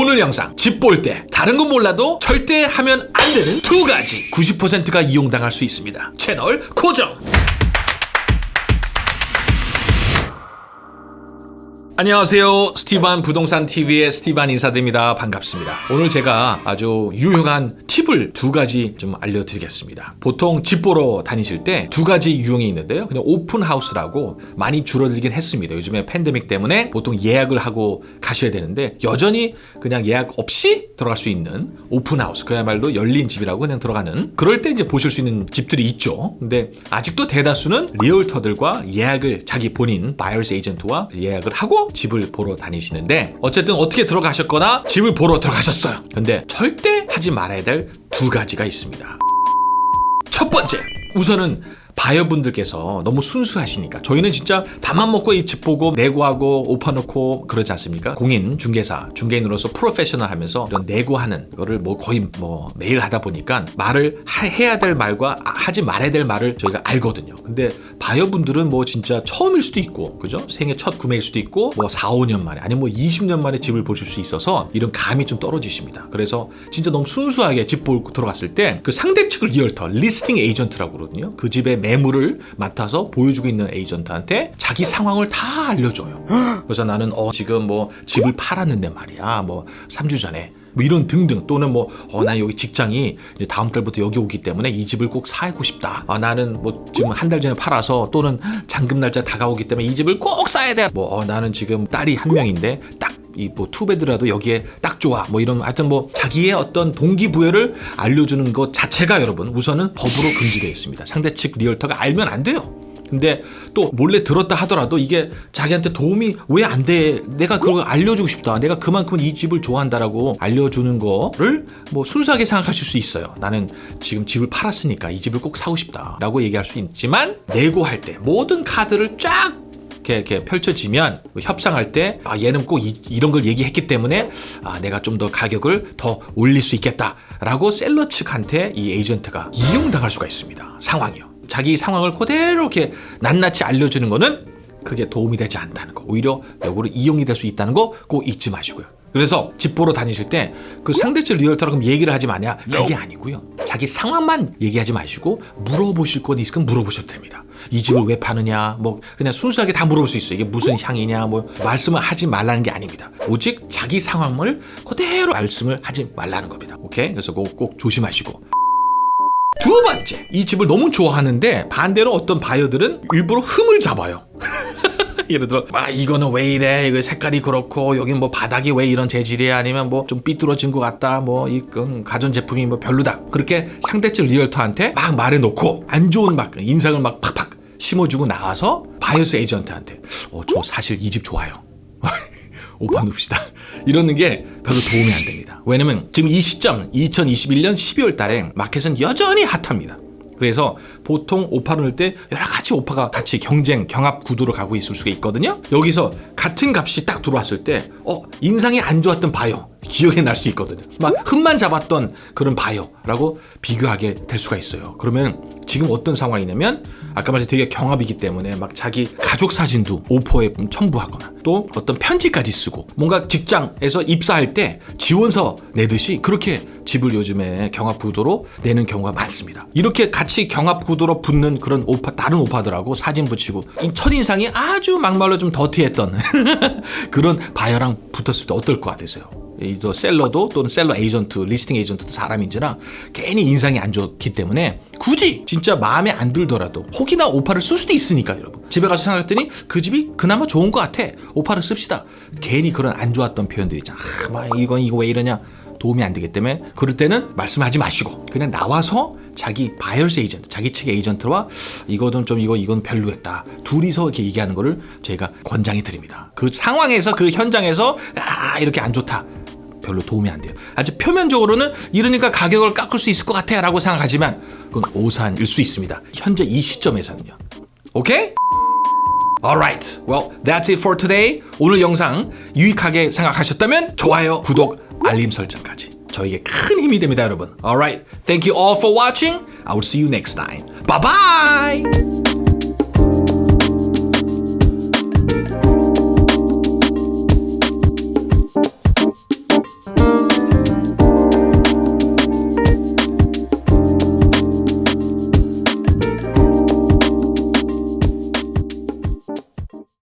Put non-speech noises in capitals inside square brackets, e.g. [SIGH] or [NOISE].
오늘 영상 집 볼 때 다른 건 몰라도 절대 하면 안 되는 두 가지 90%가 이용당할 수 있습니다. 채널 고정! 안녕하세요. 스티반 부동산 TV의 스티반 인사드립니다. 반갑습니다. 오늘 제가 아주 유용한 팁을 두 가지 좀 알려드리겠습니다. 보통 집 보러 다니실 때 두 가지 유형이 있는데요. 그냥 오픈 하우스라고 많이 줄어들긴 했습니다. 요즘에 팬데믹 때문에 보통 예약을 하고 가셔야 되는데 여전히 그냥 예약 없이 들어갈 수 있는 open house 그야말로 열린 집이라고 그냥 들어가는 그럴 때 이제 보실 수 있는 집들이 있죠. 근데 아직도 대다수는 realtor들과 예약을 자기 본인 buyer's agent와 예약을 하고 집을 보러 다니시는데 어쨌든 어떻게 들어가셨거나 집을 보러 들어가셨어요. 근데 절대 하지 말아야 될 두 가지가 있습니다. 첫 번째, 우선은 바이어분들께서 너무 순수하시니까 저희는 진짜 밥만 먹고 이 집 보고 네고하고 오퍼 넣고 그러지 않습니까? 공인 중개사 중개인으로서 프로페셔널 하면서 이런 네고하는 거를 뭐 거의 뭐 매일 하다 보니까 말을 하, 해야 될 말과 하지 말아야 될 말을 저희가 알거든요. 근데 바이어분들은 뭐 진짜 처음일 수도 있고 그죠? 생애 첫 구매일 수도 있고 뭐 4, 5년 만에 아니면 뭐 20년 만에 집을 보실 수 있어서 이런 감이 좀 떨어지십니다. 그래서 진짜 너무 순수하게 집 보고 들어갔을 때 그 상대 측을 realtor listing agent라고 그러거든요. 그 집의 매물을 맡아서 보여주고 있는 에이전트한테 자기 상황을 다 알려줘요. 그래서 나는 어 지금 뭐 집을 팔았는데 말이야. 뭐 3주 전에 뭐 이런 등등 또는 뭐 어 나 여기 직장이 이제 다음 달부터 여기 오기 때문에 이 집을 꼭 사고 싶다. 아 나는 뭐 지금 한 달 전에 팔아서 또는 잔금 날짜 다가오기 때문에 이 집을 꼭 사야 돼. 뭐 어, 나는 지금 딸이 한 명인데 딱 이뭐 투베드라도 여기에 딱 좋아 뭐 이런 하여튼 뭐 자기의 어떤 동기부여를 알려주는 것 자체가 여러분 우선은 법으로 금지되어 있습니다 상대 측 리얼터가 알면 안 돼요 근데 또 몰래 들었다 하더라도 이게 자기한테 도움이 왜 안 돼? 내가 그걸 알려주고 싶다. 내가 그만큼 이 집을 좋아한다라고 알려주는 거를 뭐 순수하게 생각하실 수 있어요. 나는 지금 집을 팔았으니까 이 집을 꼭 사고 싶다라고 얘기할 수 있지만 내고할 때 모든 카드를 쫙 이렇게, 이렇게 펼쳐지면 뭐 협상할 때 아, 얘는 꼭 이, 런걸 얘기했기 때문에 아, 내가 좀 더 가격을 더 올릴 수 있겠다라고 셀러 측한테 이 에이전트가 이용당할 수가 있습니다. 상황이요. 자기 상황을 그대로 이렇게 낱낱이 알려주는 거는 그게 도움이 되지 않다는 거. 오히려 역으로 이용이 될 수 있다는 거 꼭 잊지 마시고요. 그래서 집 보러 다니실 때 그 상대측 리얼터랑 그럼 얘기를 하지 마냐? 그게 아니고요. 자기 상황만 얘기하지 마시고 물어보실 건 있으면 물어보셔도 됩니다. 이 집을 왜 파느냐? 뭐 그냥 순수하게 다 물어볼 수 있어요. 이게 무슨 향이냐? 뭐 말씀을 하지 말라는 게 아닙니다. 오직 자기 상황을 그대로 말씀을 하지 말라는 겁니다. 오케이? 그래서 꼭, 꼭 조심하시고. 두 번째, 이 집을 너무 좋아하는데 반대로 어떤 바이어들은 일부러 흠을 잡아요. [LAUGHS] 예를 들어 아 이거는 왜 이래 이거 색깔이 그렇고 여기 뭐 바닥이 왜 이런 재질이야 아니면 뭐 좀 삐뚤어진 것 같다 뭐이 가전 제품이 뭐 별로다 그렇게 상대측 realtor한테 막 말해놓고 안 좋은 막 인상을 막 팍팍 심어주고 나와서 buyer's agent한테 어 저 사실 이 집 좋아요 [LAUGHS] 오퍼 넣읍시다 이러는 게 별로 도움이 안 됩니다 왜냐면 지금 이 시점 2021년 12월 달에 마켓은 여전히 핫합니다 그래서 보통 오퍼를 넣을 때 여러 가지 오퍼가 같이 경쟁, 경합 구도로 가고 있을 수가 있거든요. 여기서 같은 값이 딱 들어왔을 때, 어, 인상이 안 좋았던 바이어, 기억에 날 수 있거든요. 막 흠만 잡았던 그런 바이어라고 비교하게 될 수가 있어요. 그러면 지금 어떤 상황이냐면 아까 말했 되게 경합이기 때문에 막 자기 가족 사진도 오퍼에 첨부하거나 또 어떤 편지까지 쓰고 뭔가 직장에서 입사할 때 지원서 내듯이 그렇게 집을 요즘에 경합 구도로 내는 경우가 많습니다. 이렇게 같이 경합 구도로 붙는 그런 오퍼 다른 오퍼들하고 사진 붙이고 첫인상이 아주 막말로 좀 dirty했던 [LAUGHS] 그런 바이어랑 붙었을 때 어떨 것 같으세요? 이제 seller도 또는 seller agent, listing agent도 사람인지라 괜히 인상이 안 좋기 때문에 굳이 진짜 마음에 안 들더라도 혹이나 오퍼를 쓸 수도 있으니까 여러분 집에 가서 생각했더니 그 집이 그나마 좋은 것 같아 오퍼를 씁시다 괜히 그런 안 좋았던 표현들 있잖아 아, 막 이건 이거 왜 이러냐 도움이 안 되기 때문에 그럴 때는 말씀하지 마시고 그냥 나와서 자기 buyer's agent, 자기 측의 에이전트와 이거는 좀 이거 이건 별로였다. 둘이서 이렇게 얘기하는 거를 제가 권장해 드립니다. 그 상황에서 그 현장에서 아 이렇게 안 좋다. 별로 도움이 안 돼요. 아주 표면적으로는 이러니까 가격을 깎을 수 있을 것 같아 라고 생각하지만 그건 오산일 수 있습니다. 현재 이 시점에서는요. 오케이? Alright, well that's it for today. 오늘 영상 유익하게 생각하셨다면 좋아요, 구독, 알림 설정까지 저에게 큰 힘이 됩니다 여러분. Alright, thank you all for watching. I will see you next time. Bye bye!